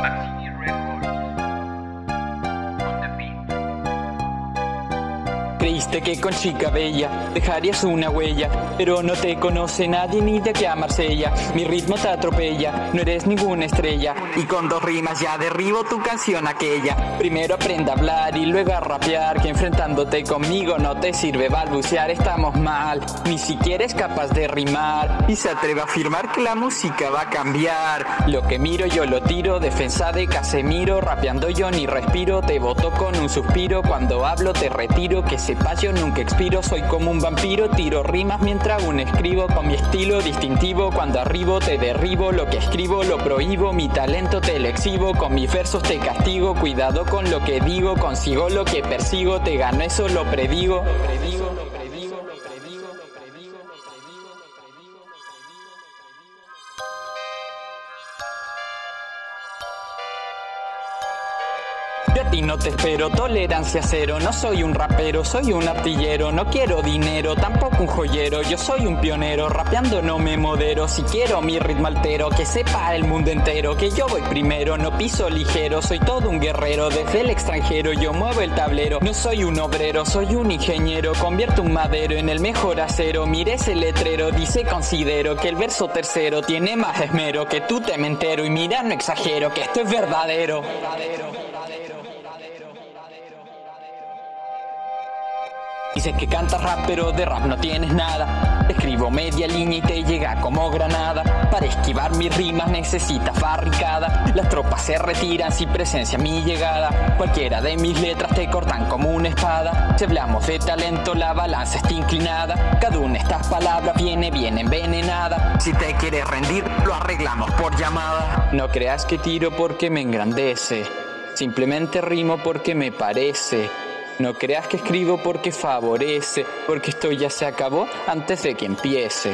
Bye. Creíste que con chica bella dejarías una huella, pero no te conoce nadie ni de aquí a Marsella. Mi ritmo te atropella, no eres ninguna estrella. Y con dos rimas ya derribo tu canción aquella. Primero aprende a hablar y luego a rapear, que enfrentándote conmigo no te sirve balbucear, estamos mal. Ni siquiera es capaz de rimar y se atreve a afirmar que la música va a cambiar. Lo que miro yo lo tiro, defensa de Casemiro, rapeando yo ni respiro, te voto con un suspiro, cuando hablo te retiro, que yo nunca expiro, soy como un vampiro, tiro rimas mientras aún escribo con mi estilo distintivo, cuando arribo te derribo, lo que escribo lo prohíbo, mi talento te lo exhibo, con mis versos te castigo, cuidado con lo que digo, consigo lo que persigo, te gano eso lo predigo. Ti no te espero, tolerancia cero, no soy un rapero, soy un artillero, no quiero dinero, tampoco un joyero, yo soy un pionero, rapeando no me modero, si quiero mi ritmo altero, que sepa el mundo entero, que yo voy primero, no piso ligero, soy todo un guerrero, desde el extranjero yo muevo el tablero, no soy un obrero, soy un ingeniero, convierto un madero en el mejor acero, mire ese letrero, dice considero que el verso tercero tiene más esmero, que tú te me entero. Y mira no exagero, que esto es verdadero. Dices que cantas rap pero de rap no tienes nada. Escribo media línea y te llega como granada. Para esquivar mis rimas necesitas barricada. Las tropas se retiran si presencia mi llegada. Cualquiera de mis letras te cortan como una espada. Si hablamos de talento la balanza está inclinada. Cada una de estas palabras viene bien envenenada. Si te quieres rendir lo arreglamos por llamada. No creas que tiro porque me engrandece Simplemente rimo porque me parece. No creas que escribo porque favorece, porque esto ya se acabó antes de que empiece.